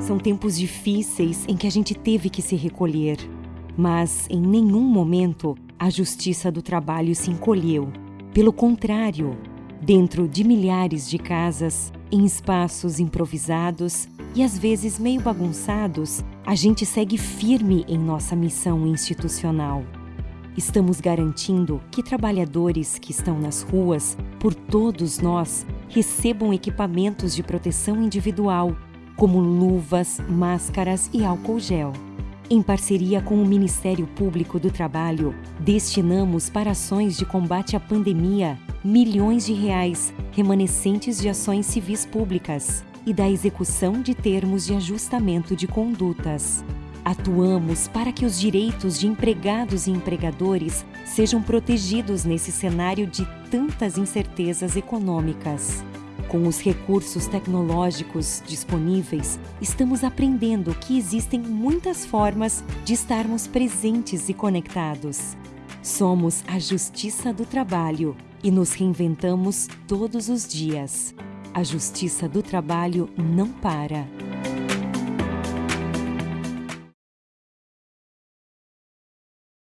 São tempos difíceis em que a gente teve que se recolher, mas em nenhum momento a justiça do trabalho se encolheu. Pelo contrário, dentro de milhares de casas, em espaços improvisados e às vezes meio bagunçados, a gente segue firme em nossa missão institucional. Estamos garantindo que trabalhadores que estão nas ruas, por todos nós, recebam equipamentos de proteção individual, como luvas, máscaras e álcool gel. Em parceria com o Ministério Público do Trabalho, destinamos para ações de combate à pandemia milhões de reais remanescentes de ações civis públicas e da execução de termos de ajustamento de condutas. Atuamos para que os direitos de empregados e empregadores sejam protegidos nesse cenário de tantas incertezas econômicas. Com os recursos tecnológicos disponíveis, estamos aprendendo que existem muitas formas de estarmos presentes e conectados. Somos a Justiça do Trabalho e nos reinventamos todos os dias. A Justiça do Trabalho não para.